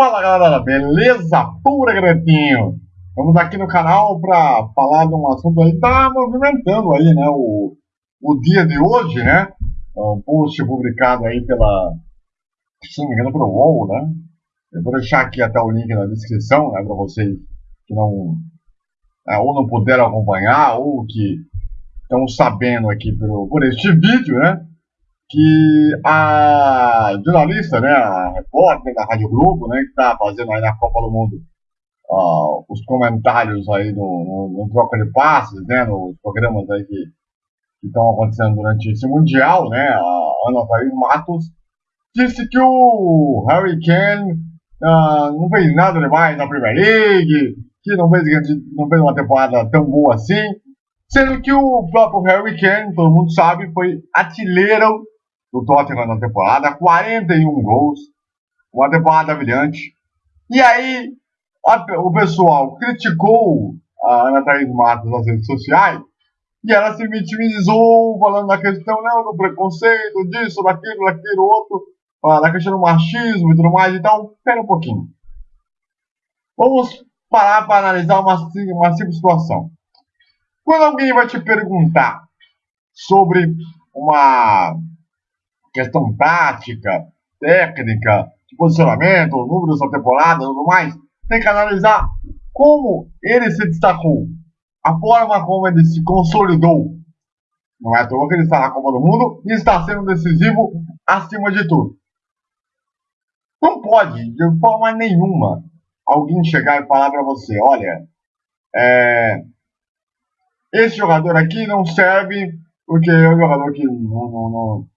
Fala galera, beleza? Pura Gretinho! Estamos aqui no canal para falar de um assunto aí que tá movimentando aí, né? O, o dia de hoje, né? É um post publicado aí pela, se não me engano, pelo UOL, né? Eu vou deixar aqui até o link na descrição, né? Para vocês que não, é, ou não puderam acompanhar, ou que estão sabendo aqui por, por este vídeo, né? Que a jornalista, né, a repórter da Rádio Globo, né, que está fazendo aí na Copa do Mundo uh, os comentários aí no, no, no, troca de passes, né, nos programas aí que estão acontecendo durante esse Mundial, né, a Ana Thaís Matos, disse que o Harry Kane uh, não fez nada demais na Premier League, que não fez, não fez uma temporada tão boa assim, sendo que o próprio Harry Kane, todo mundo sabe, foi artilheiro do Tottenham na temporada, 41 gols, uma temporada brilhante. E aí, a, o pessoal criticou a Ana Thaís Matos nas redes sociais e ela se vitimizou, falando da questão não, do preconceito, disso, daquilo, daquilo, outro, da questão do machismo e tudo mais. Então, espera um pouquinho. Vamos parar para analisar uma, uma simples situação. Quando alguém vai te perguntar sobre uma questão tática, técnica, de posicionamento, números da temporada tudo mais, tem que analisar como ele se destacou, a forma como ele se consolidou. Não é à toa que ele está na Copa do Mundo e está sendo decisivo acima de tudo. Não pode, de forma nenhuma, alguém chegar e falar para você: olha, é, esse jogador aqui não serve porque é um jogador que não, não, não,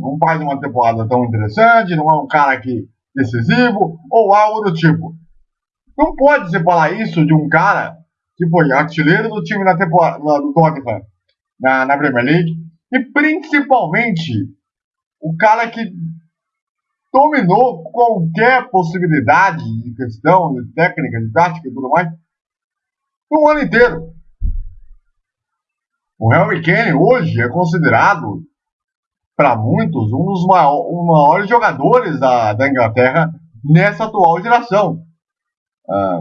não faz uma temporada tão interessante, não é um cara aqui decisivo, ou algo do tipo. Não pode se falar isso de um cara que foi artilheiro do time na temporada do Tottenham na, na Premier League, e principalmente o cara que dominou qualquer possibilidade de questão, de técnica, de tática e tudo mais, no ano inteiro. O Harry Kane hoje é considerado para muitos, um dos maiores, um maiores jogadores da, da Inglaterra nessa atual geração. Ah,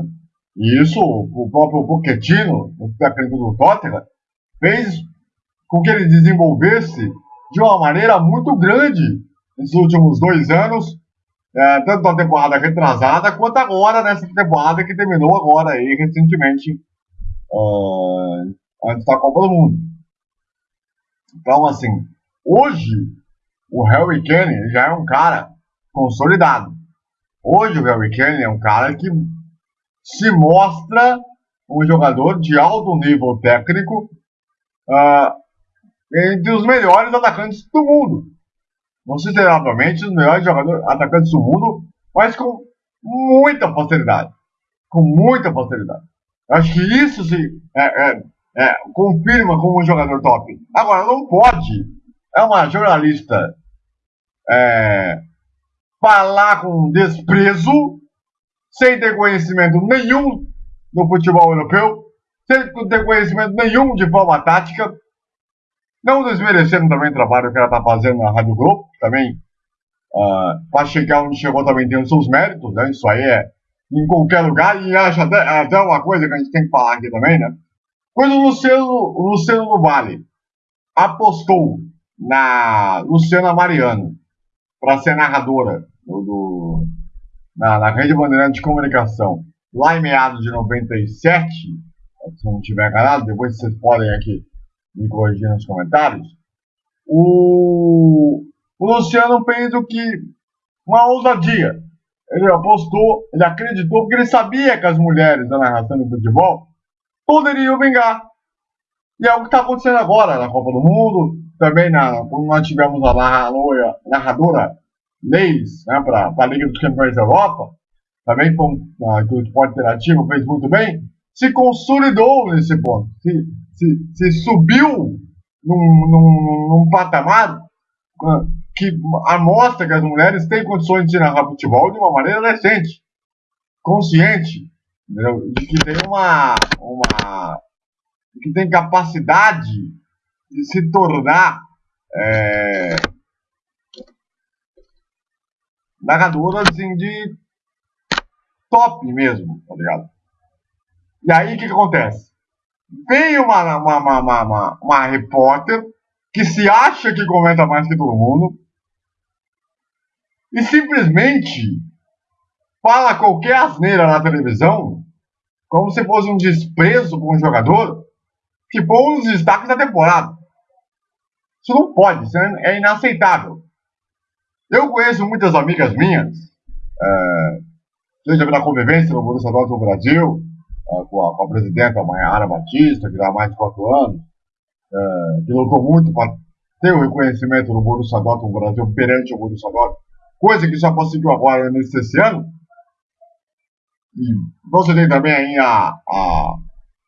e isso, o próprio Pochettino, o técnico do Tottenham, fez com que ele desenvolvesse de uma maneira muito grande nesses últimos dois anos, é, tanto na temporada retrasada quanto agora nessa temporada que terminou agora aí recentemente uh, antes da Copa do Mundo. Então, assim, Hoje, o Harry Kane já é um cara consolidado. Hoje, o Harry Kane é um cara que se mostra um jogador de alto nível técnico uh, entre os melhores atacantes do mundo. Não se obviamente os melhores jogadores, atacantes do mundo, mas com muita facilidade. Com muita facilidade. Acho que isso se é, é, é, confirma como um jogador top. Agora, não pode é uma jornalista é, falar com desprezo, sem ter conhecimento nenhum do futebol europeu, sem ter conhecimento nenhum de forma tática, não desmerecendo também o trabalho que ela está fazendo na Rádio Globo, também uh, ah, para chegar onde chegou também tem os seus méritos, né? Isso aí é em qualquer lugar, e acho até, até uma coisa que a gente tem que falar aqui também, né? Quando o Luciano, o Luciano Vale apostou na Luciana Mariano para ser narradora do, do, na, na Rede Bandeirante de Comunicação, lá em meados de 97, se não estiver enganado, depois vocês podem aqui me corrigir nos comentários. O, o Luciano fez o que uma ousadia. Ele apostou, ele acreditou, porque ele sabia que as mulheres da narração de futebol poderiam vingar. E é o que está acontecendo agora na Copa do Mundo, também na, quando nós tivemos a narradora, narradora Leis né, para a Liga dos Campeões da Europa, também com, uh, que o esporte interativo fez muito bem, se consolidou nesse ponto, se, se, se subiu num, num, num patamar uh, que mostra que as mulheres têm condições de narrar futebol de uma maneira decente, consciente, entendeu? de que tem uma, uma que tem capacidade de se tornar é, narradora assim, de, top mesmo, tá ligado? E aí o que, que acontece? Vem uma, uma, uma, uma, uma repórter que se acha que comenta mais que todo mundo e simplesmente fala qualquer asneira na televisão como se fosse um desprezo por um jogador que foi um destaques da temporada. Isso não pode, isso é inaceitável. Eu conheço muitas amigas minhas, é, seja pela convivência no Borussia Dortmund no Brasil, é, com, a, com, a, presidenta Mayara Batista, que dá mais de quatro anos, é, que lutou muito para ter o reconhecimento do Borussia Dortmund no Brasil perante o Borussia Dortmund, coisa que só conseguiu agora nesse ano. E você tem também aí a, a,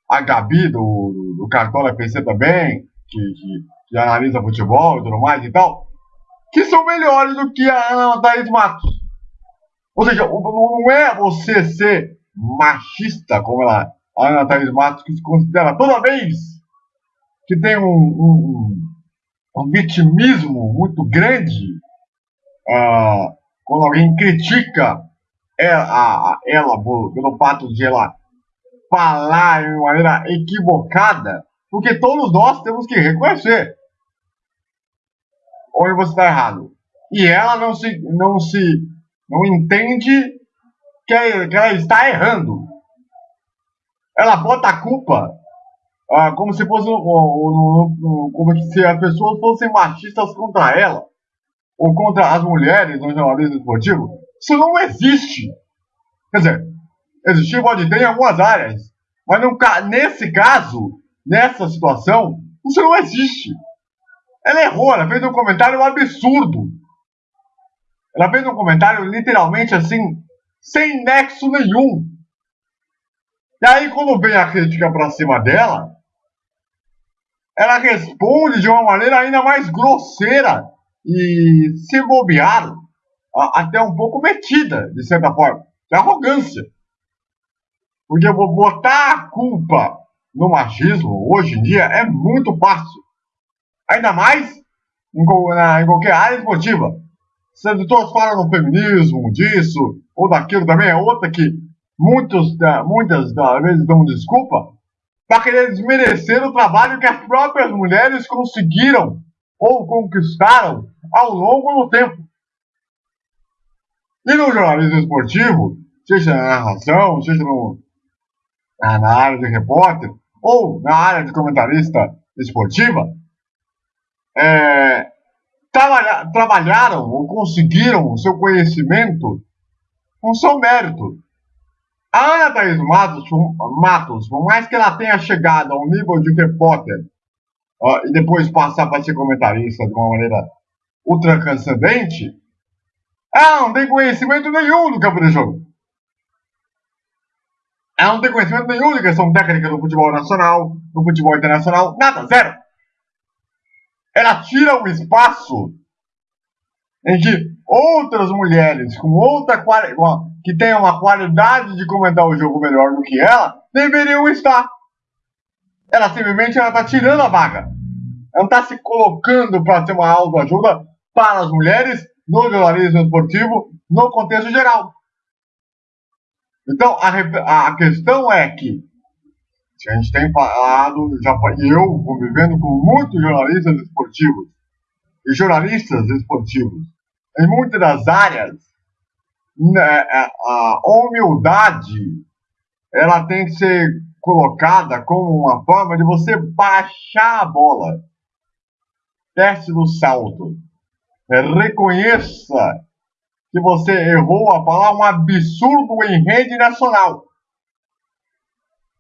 a Gabi do, do, do Cartola PC também, que, que, que, analisa futebol e tudo mais e tal, que são melhores do que a Ana Thaís Matos. Ou seja, não é você ser machista, como ela, a Ana Thaís Matos, que se considera toda vez que tem um, um, um vitimismo muito grande, uh, quando alguém critica ela, ela pelo fato de ela falar de maneira equivocada, porque todos nós temos que reconhecer onde você está errado. E ela não se, não se, não entende que, ela está errando. Ela bota a culpa ah, como se fosse como se as pessoas fossem machistas contra ela ou contra as mulheres no jornalismo esportivo. Isso não existe. Quer dizer, existir pode ter em algumas áreas, mas nesse caso, nessa situação, isso não existe. Ela errou, ela fez um comentário absurdo. Ela fez um comentário literalmente assim, sem nexo nenhum. E aí, quando vem a crítica pra cima dela, ela responde de uma maneira ainda mais grosseira e, se bobear, até um pouco metida, de certa forma. É arrogância. Porque botar a culpa no machismo, hoje em dia, é muito fácil. Ainda mais em, na, em qualquer área esportiva. Sendo todos falam no feminismo, disso, ou daquilo também, é outra que muitos, muitas das vezes dão desculpa para querer desmerecer o trabalho que as próprias mulheres conseguiram ou conquistaram ao longo do tempo. E no jornalismo esportivo, seja na narração, seja no, na área de repórter, ou na área de comentarista esportiva, é, trabalha, trabalharam ou conseguiram o seu conhecimento com seu mérito. A Ana Thaís Matos, Matos, por mais que ela tenha chegado ao nível de repórter uh, e depois passar para ser comentarista de uma maneira ultra transcendente, ela não tem conhecimento nenhum do campo de jogo. Ela não tem conhecimento nenhum de questão técnica do futebol nacional, do futebol internacional, nada, zero. Ela tira o espaço em que outras mulheres com outra que tenham uma qualidade de comentar o jogo melhor do que ela deveriam estar. Ela simplesmente está tirando a vaga. Ela não está se colocando para ser uma autoajuda para as mulheres no jornalismo esportivo no contexto geral. Então, a, a questão é que a gente tem falado, já eu convivendo com muitos jornalistas esportivos e jornalistas esportivos em muitas das áreas, né, é, a humildade ela tem que ser colocada como uma forma de você baixar a bola. Teste do salto. Reconheça que você errou a falar um absurdo em rede nacional.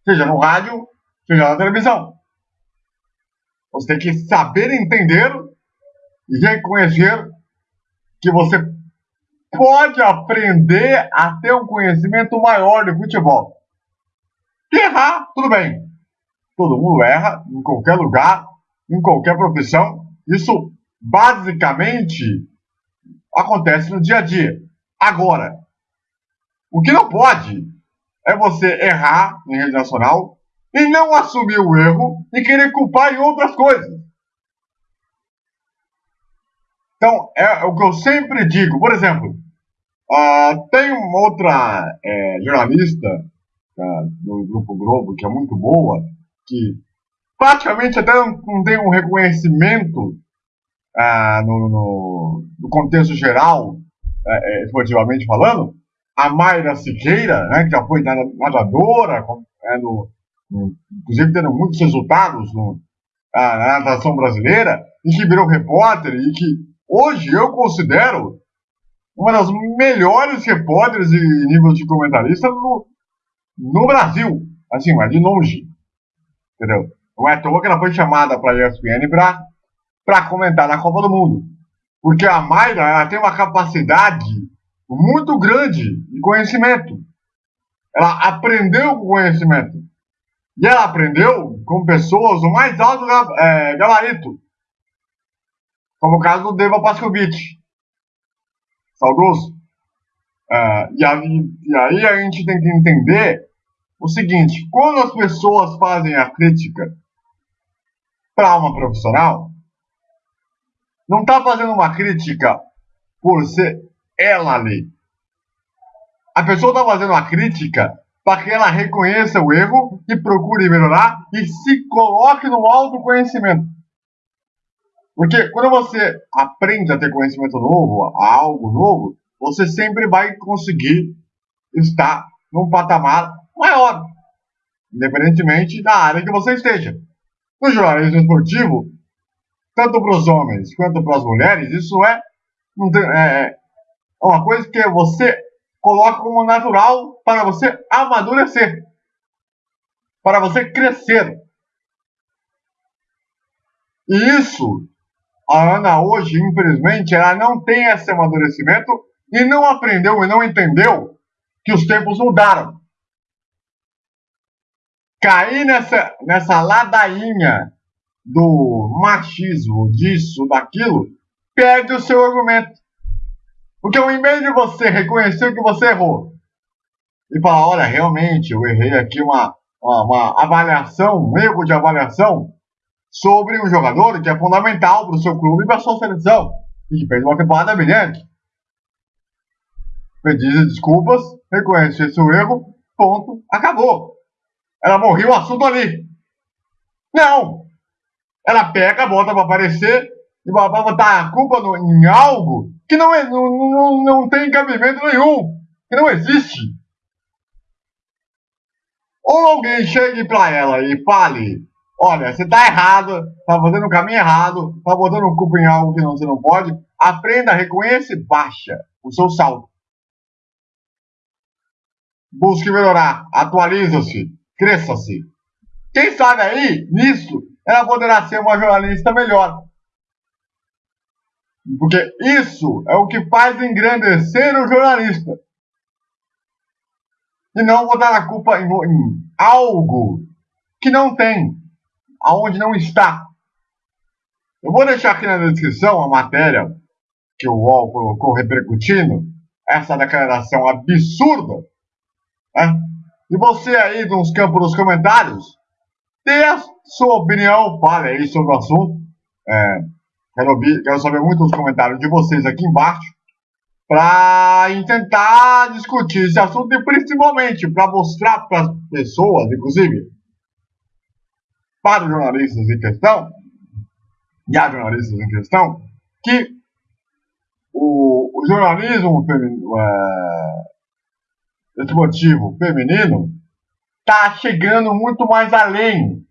Seja no rádio, seja na televisão. Você tem que saber entender e reconhecer que você pode aprender a ter um conhecimento maior de futebol. E errar, tudo bem. Todo mundo erra em qualquer lugar, em qualquer profissão. Isso basicamente acontece no dia a dia. Agora, o que não pode é você errar em rede nacional e não assumir o erro e querer culpar em outras coisas. Então, é o que eu sempre digo. Por exemplo, Uh, tem uma outra é, jornalista uh, do Grupo Globo que é muito boa, que praticamente até não, tem um reconhecimento uh, no, no, no, contexto geral, é, esportivamente falando. A Mayra Siqueira, né, que já foi nadadora, é, no, no, inclusive tendo muitos resultados no, na natação brasileira, e que virou repórter, e que hoje eu considero uma das melhores repórteres e nível de comentarista no, no Brasil. Assim, mas de longe. Entendeu? Não é à toa que ela foi chamada para a ESPN para comentar na Copa do Mundo. Porque a Mayra ela tem uma capacidade muito grande de conhecimento. Ela aprendeu com conhecimento. E ela aprendeu com pessoas do mais alto é, gabarito. Como o caso do Deva Pascovitch saudoso. Uh, e, aí, e aí a gente tem que entender o seguinte: quando as pessoas fazem a crítica para uma profissional, não está fazendo uma crítica por ser ela ali. A pessoa está fazendo a crítica para que ela reconheça o erro e procure melhorar e se coloque no autoconhecimento. Porque quando você aprende a ter conhecimento novo, a algo novo, você sempre vai conseguir estar num patamar maior, independentemente da área que você esteja. No jornalismo esportivo, tanto para os homens quanto para as mulheres, isso é, é, é uma coisa que você coloca como natural para você amadurecer, para você crescer. E isso a Ana hoje, infelizmente, ela não tem esse amadurecimento e não aprendeu e não entendeu que os tempos mudaram. Cair nessa, nessa ladainha do machismo, disso, daquilo, perde o seu argumento. Porque ao invés de você reconhecer que você errou e falar, olha, realmente eu errei aqui uma, uma, uma avaliação, um erro de avaliação, sobre um jogador que é fundamental para o seu clube e para a sua seleção, e que fez uma temporada brilhante. Pedir desculpas, reconhecer seu erro, ponto, acabou. Ela morreu o assunto ali. Não! Ela pega, bota para aparecer e vai botar a culpa no, em algo que não, é, não, não, não tem cabimento nenhum, que não existe. Ou alguém chegue para ela e fale olha, você está errado, está fazendo o caminho errado, está botando culpa em algo que não, você não pode, aprenda, reconheça e baixa o seu saldo. Busque melhorar, atualiza-se, cresça-se. Quem sabe aí, nisso, ela poderá ser uma jornalista melhor. Porque isso é o que faz engrandecer o jornalista. E não botar a culpa em, em algo que não tem aonde não está. Eu vou deixar aqui na descrição a matéria que o UOL colocou repercutindo essa declaração absurda. Né? E você aí nos campos dos comentários, dê a sua opinião, fale aí sobre o assunto. É, quero, ouvir, quero saber muito os comentários de vocês aqui embaixo para tentar discutir esse assunto e principalmente para mostrar para as pessoas, inclusive, para os jornalistas em questão, e há jornalistas em questão, que o, o jornalismo é, esportivo feminino está chegando muito mais além.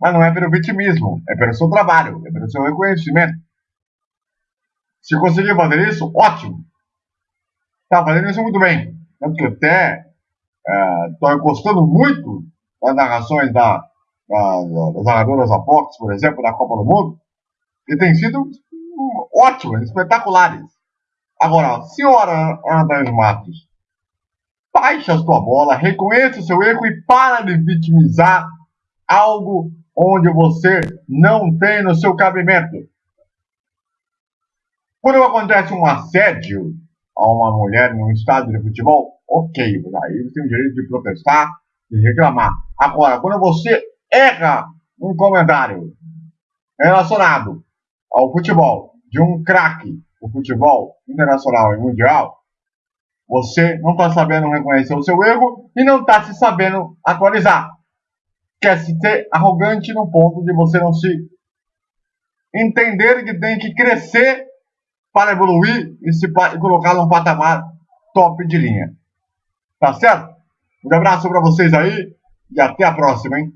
Mas não é pelo vitimismo, é pelo seu trabalho, é pelo seu reconhecimento. Se conseguir fazer isso, ótimo. Está fazendo isso muito bem. Tanto que até estou é, gostando muito das narrações da, da, das narradoras Apox, por exemplo, da Copa do Mundo, que têm sido ótimas, espetaculares. Agora, senhora Ana Matos, baixe a sua bola, reconheça o seu erro e para de vitimizar algo onde você não tem no seu cabimento. Quando acontece um assédio a uma mulher num estádio de futebol, ok, aí você tem o direito de protestar, e reclamar. Agora, quando você erra um comentário relacionado ao futebol de um craque, do futebol internacional e mundial, você não está sabendo reconhecer o seu erro e não está se sabendo atualizar. Quer se ter arrogante no ponto de você não se entender que tem que crescer para evoluir e se colocar num patamar top de linha. Tá certo? Um abraço para vocês aí e até a próxima, hein?